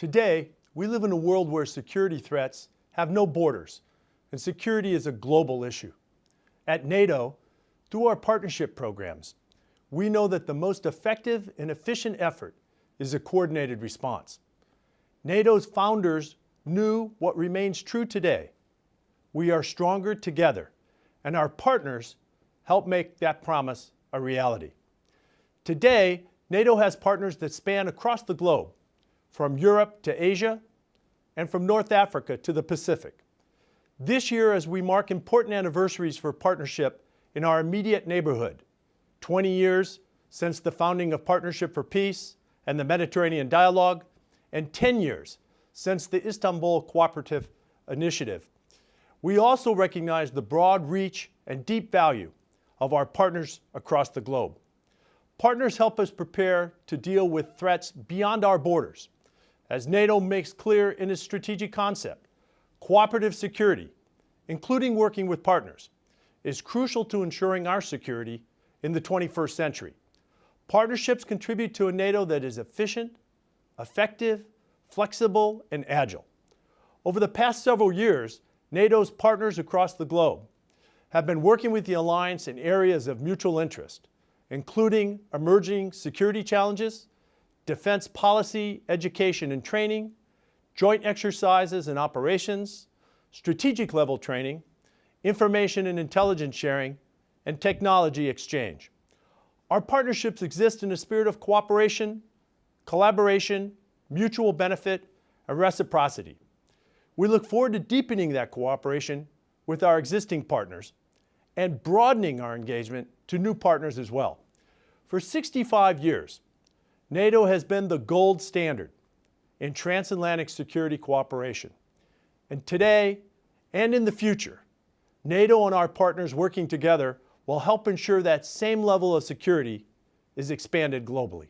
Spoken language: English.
Today, we live in a world where security threats have no borders, and security is a global issue. At NATO, through our partnership programs, we know that the most effective and efficient effort is a coordinated response. NATO's founders knew what remains true today. We are stronger together, and our partners help make that promise a reality. Today, NATO has partners that span across the globe, from Europe to Asia, and from North Africa to the Pacific. This year, as we mark important anniversaries for partnership in our immediate neighborhood, 20 years since the founding of Partnership for Peace and the Mediterranean Dialogue, and 10 years since the Istanbul Cooperative Initiative. We also recognize the broad reach and deep value of our partners across the globe. Partners help us prepare to deal with threats beyond our borders. As NATO makes clear in its strategic concept, cooperative security, including working with partners, is crucial to ensuring our security in the 21st century. Partnerships contribute to a NATO that is efficient, effective, flexible, and agile. Over the past several years, NATO's partners across the globe have been working with the alliance in areas of mutual interest, including emerging security challenges, defense policy, education and training, joint exercises and operations, strategic level training, information and intelligence sharing, and technology exchange. Our partnerships exist in a spirit of cooperation, collaboration, mutual benefit, and reciprocity. We look forward to deepening that cooperation with our existing partners and broadening our engagement to new partners as well. For 65 years, NATO has been the gold standard in transatlantic security cooperation. And today and in the future, NATO and our partners working together will help ensure that same level of security is expanded globally.